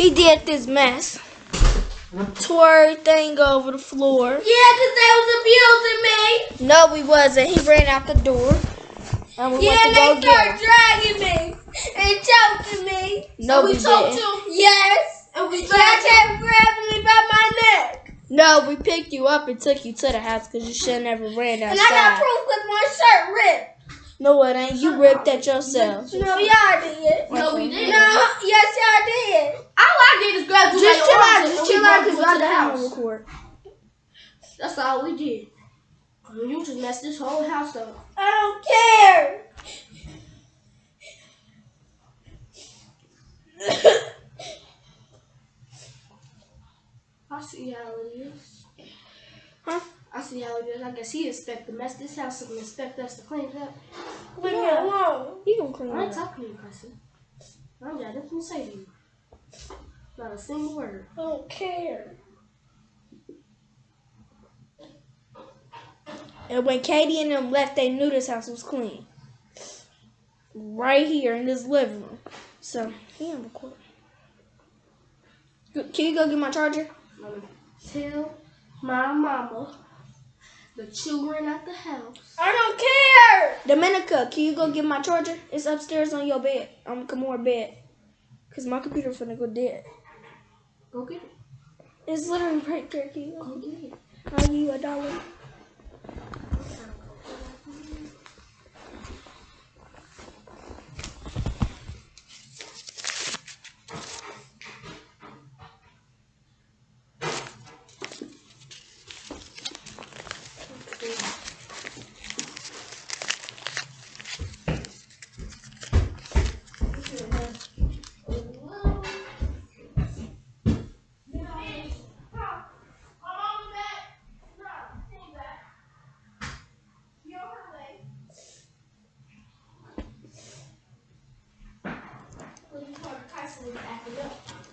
He did this mess. Tore everything over the floor. Yeah, because they was abusing me. No, we wasn't. He ran out the door. And we Yeah, went to go they get started him. dragging me and choking me. No, we, we choked didn't. him. Yes. And we Y'all kept grabbing me by my neck. No, we picked you up and took you to the house because you should have never ran outside. And I got proof with my shirt ripped. No, it ain't. You ripped that yourself. No, y'all did. No, we didn't. No, yes, y'all did. All I did is grab you Just chill out. Just chill out because I got house. record. That's all we did. You just messed this whole house up. I don't care. I see how it is. Huh? I see how it is. I guess he expect to mess this house up and expect us to clean it up. Leave me alone. You gonna clean I ain't it up. talking to you, person. I'm got nothing to say to you. Not a single word. I don't care. And when Katie and them left, they knew this house was clean. Right here in this living room. So, he on record. Can you go get my charger? Mama, tell my mama the children at the house. I don't care. Dominica, can you go get my charger? It's upstairs on your bed. I'm coming on Kamora bed. Cause my computer finna go dead. Go get it. It's literally right there. Go? get it. I'll give you a dollar.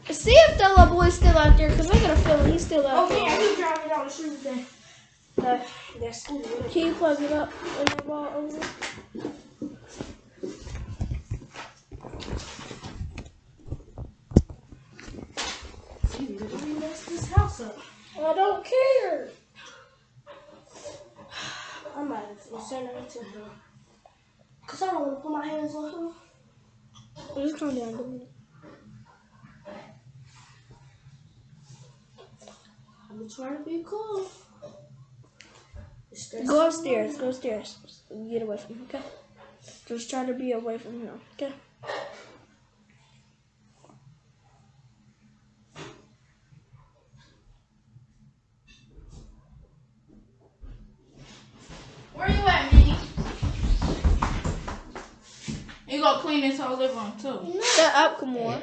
See if the little boy's still out there, cause I got a feeling he's still out Oh there. yeah, he driving down the street with uh, that. That, that scooter. Can you plug it up in the wall over? Literally messed this house up. I don't care. I might as well send her to him. Cause I don't want to put my hands on him. Just calm down, I'm gonna try to be cool. Go upstairs. Go upstairs. Get away from him, okay? Just try to be away from him, okay? Where you at, Minnie? You gonna clean this whole living room too? Shut up, Kamora.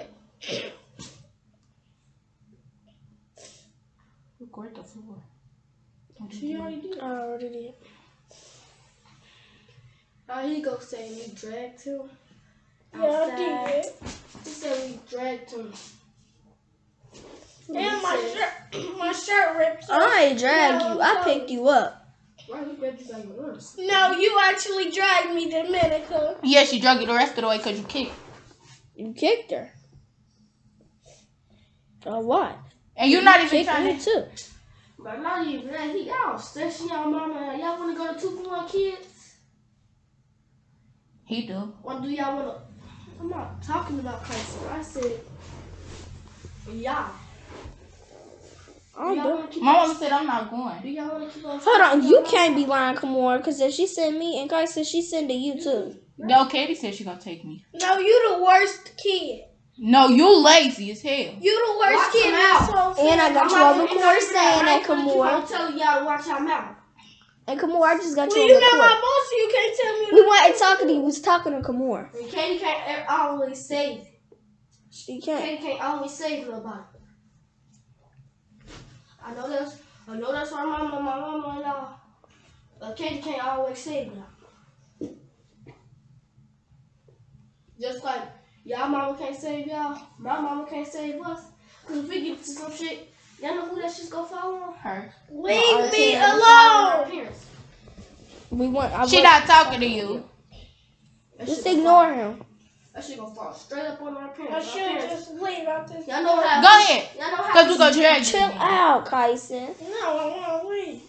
Record the floor. She already did. Oh, I already did. Oh, he go say we dragged him. Yeah, I did. He said we dragged him. And my said- shirt, my shirt ripped. I ain't drag you. I picked you up. Why he grabbed you by your arms? No, you actually dragged me, Dominica. Yeah, she drug you the rest of the way because you kicked. You kicked her. A lot. And you're not even Kicked trying me to. too. But not even that. He y'all stressing y'all mama. Y'all want to go to two for one kids? He do. Or do y'all want to? I'm not talking about Christ. I said y'all. I Do y'all do. want to keep My mama said I'm not going. Do y'all want to keep on? Hold on, you can't be mama? lying, Kamora, because if she send me and Kai said she send to you too. No, Katie said she gonna take me. No, you the worst kid. No, you lazy as hell. You the Watch worst kid in your this mouth. whole And I got I'm you not on gonna- record saying gonna- that, I'm gonna keep on Kamora. telling y'all to watch your mouth. And Kamora, I just got Well, you you on know record. my boss. You can't tell me. We weren't talking to you. We was talking to Kamora. And Katie can't always save. She can't. Katie can't always save nobody. I know that's. I know that's why my mama, my mama and y'all. But Katie can't always save y'all. Just like y'all mama can't save y'all, my mama can't save us. Cause if we get to some shit, y'all know who that shit's gonna fall on? Her. Leave me alone. We want. I She want- not talking to you. That Just shit gonna ignore him. fall- That shit gonna fall straight up on our I parents. Our should parents- just leave out this. Y'all know how. Go ahead. Y'all know how. Cause we gonna drag Chill you. out, Kyson. No, I want to leave.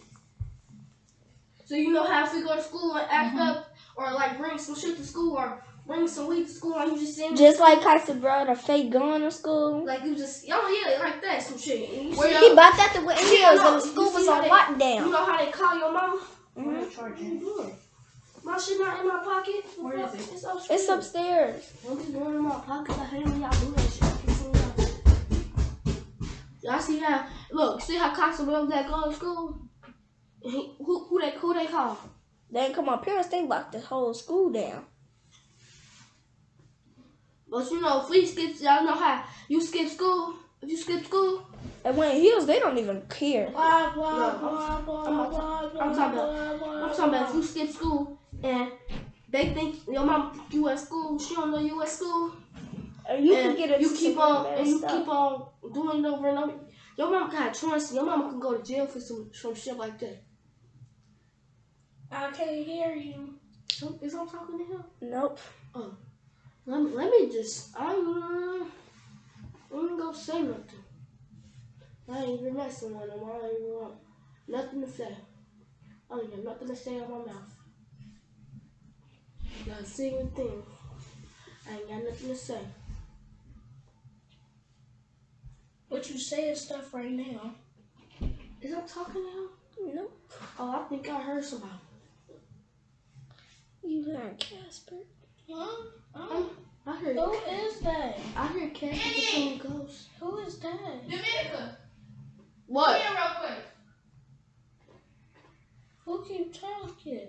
So you know how if we go to school and act Mhm. up or like bring some shit to school or bring some weed to school and you just send Just like Kyson brought a fake gun to school. like you just y'all yeah like that some shit. And you Where see He how- bought that to Whitney Yeah, Hills no, when the school was how on they- lockdown. You know how they call your mama? Mhm. What are you? My shit not in my pocket. Where is it? It's upstairs. It's upstairs. Don't be going in my pocket. I hate when y'all do that shit. I can't see y'all. Y'all see how? Look, see how Cox will that go to school? He, who who they who they call? Then come on, parents they locked the whole school down. But you know, if we skip, y'all know how you skip school. If you skip school, And Whitney Hills they don't even care. Blah, blah, No, blah, blah, I'm blah, not- I'm talking blah, blah, I'm talking about if blah. you skip school and they think your mom you at school, she don't know you at school, And you and can get it. you keep on and you keep on doing it over and over. Your mom got trust. Your mama can go to jail for some some shit like that. I can't hear you. So, is I'm talking to him? Nope. Oh. Let me, let me just, I'm, I'm gonna go say nothing. I ain't even messing with him. I don't even want nothing to say. I don't have nothing to say out my mouth. Not a single thing. I ain't got nothing to say. But you saying is stuff right now. Is I'm talking now? Nope. Oh, I think I heard somebody. You heard Casper. Huh? Um, I heard. who is that? I heard Casper between ghosts. Who is that? Dominica. What? Come here real quick. Who keep talking?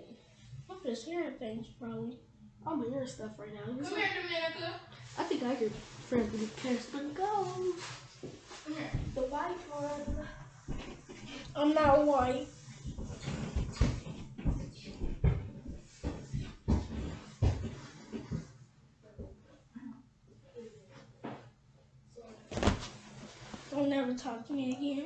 I'm just hearing things probably. I'm hearing stuff right now. Come here, Dominica. I think I heard friends with Casper ghosts. Come here. The white one. I'm not white. Don't never talk to me again.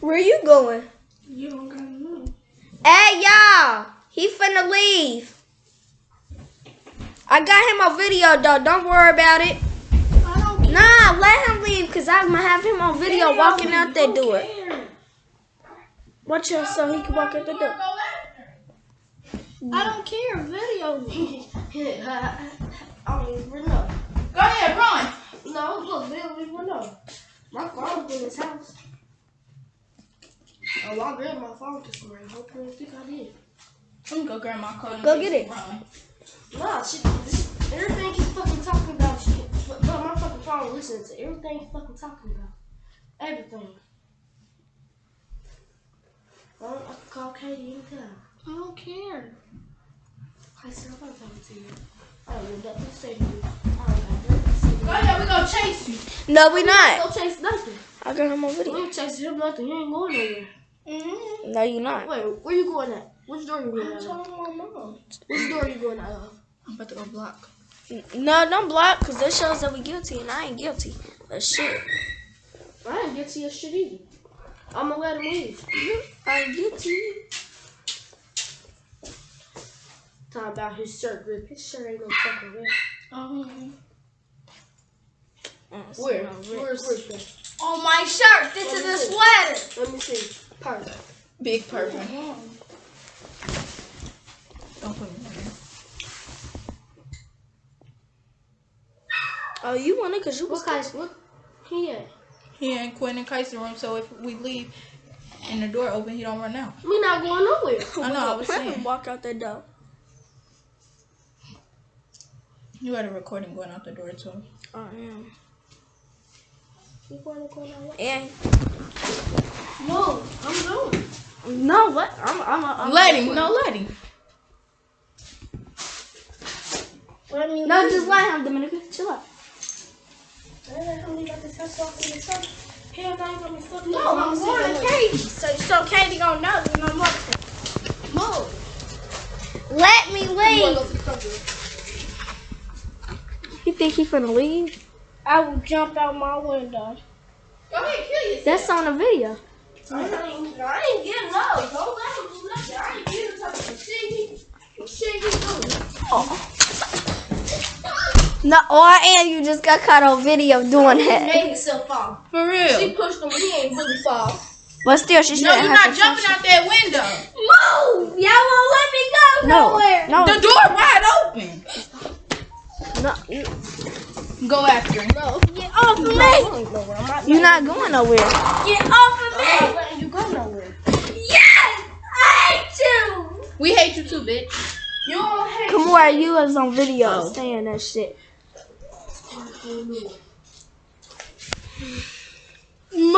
Where are you going? You don't gotta know. Hey y'all, he finna leave. I got him on video though. Don't worry about it. I don't. Nah, let him leave cause I'm gonna have him on video walking out that door. Care. Watch out so he can walk out the door. I don't care. Video me. I don't even know. Go ahead, run. No, look, they don't even know. My phone's in his house. Oh, I grabbed my phone this morning. Hope you don't think I did. Let me go grab my coat. and Go get it. Run. Nah, shit, this, everything he's fucking talking about, shit. But, but my fucking phone listens to everything he's fucking talking about. Everything. I, I can call Katie anytime. I don't care. I said, I'm not talking to you. I don't have nothing to say to you. I don't have nothing to say to you. Oh, go ahead, we gonna chase you. No, we not. We Don't chase nothing. I got him on We video. ain't chasing him nothing. You ain't going nowhere. Mm-hmm. No, you're not. Wait, where you going at? Which door you going I'm telling my mom. Which door you going out of? I'm about to go block. No, don't block cause that shows that we're guilty and I ain't guilty. But shit, I didn't get to your shit either. I'm gonna let him leave. I ain't guilty. Talking about his shirt grip. His shirt ain't no fucking grip. Um, Where? Where's where's that? On my shirt. This is a sweater. Let me see. Perfect. Big person. mom. Don't put me in there. Oh, you want it cause you was What guys? What? He at? He in Quinn and Kaiser room, so if we leave and the door open, he don't run out. We not going nowhere. I know, I was Let saying. walk out the door. You had a recording going out the door too. Oh, yeah. We going to go nowhere. And No, I'm going. no, what? I'm, I'm, I'm let him, no, let him. Let me No, leave. just let him, Dominica. Chill out. Let him leave out this house off in the sun. Hell, I ain't gonna be No, I'm going to Katie. So, so Katie gonna know you know what? Move. Let me leave. go to the front door? You think he finna leave? I will jump out my window. Go ahead, kill yourself. That's on the video. I ain't, I ain't getting no. Don't let him do nothing. I ain't getting touch the shit he, the shit he. No, or and you just got caught on video doing He that. made himself fall. For real. She pushed him, but he ain't really fall. But still, she No, shouldn't you're have not to jumping out that window. Move! Y'all won't let me go it. No, nowhere. no, The door wide open. No. Go after him. No. Get off of No, me! I ain't nowhere. I'm not You're not going nowhere. Get off of me! I'm letting you go nowhere. Yes! I hate you! We hate you too, bitch. You don't hate Come where you was on video Oh. saying that shit. Mom.